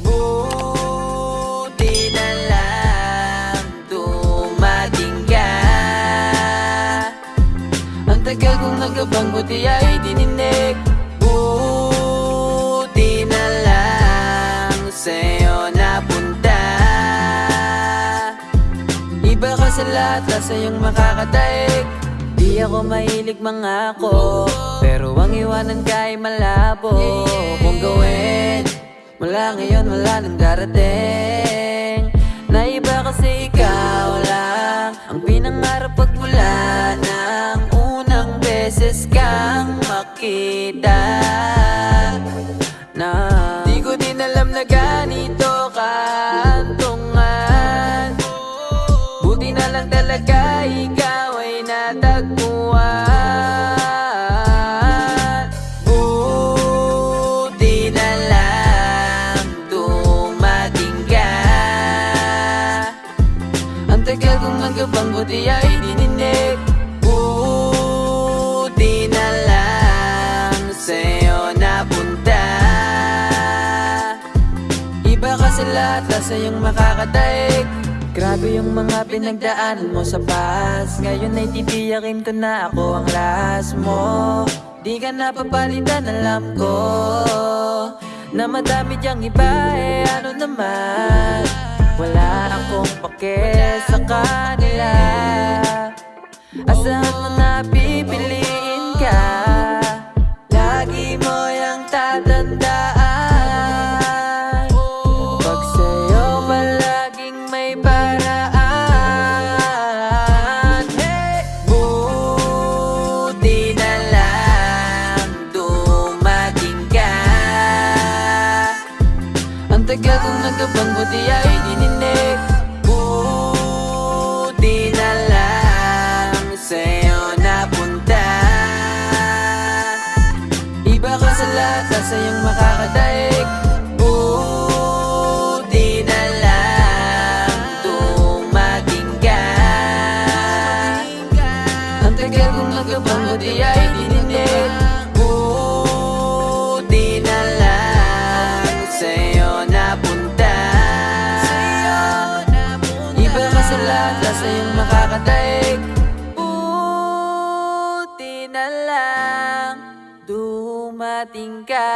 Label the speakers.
Speaker 1: Buti na lang dumating ka Ang tagal kong nagabang buti ay dininig. Buti na lang sa'yo napunta. Iba ka sa lahat, sa iyong makakataig Di ako mahilig mga ako Pero ang iwanan ka ay malabo. Kung gawin Mula ngayon wala nang darating. Naiba kasi ikaw lang Ang pinangarap pag mula ng Unang beses kang makita. Na Di ko din alam na ganito buti ay dininig. Buti na lang sa'yo napunta. Iba ka sa lahat, sa iyong makakataig. Grabe yung mga pinagdaanan mo sa past. Ngayon ay titiyakin ko na ako ang last mo. Di ka napapalitan, alam ko Na madami diyang iba, eh ano naman Ang tagal kong nagabang buti ay dininig Buti na lang sa'yo napunta. Iba ka sa lahat, sa iyong makakataig Buti na lang dumating ka. Ang tagal kong nagabang buti ay dininig dumating ka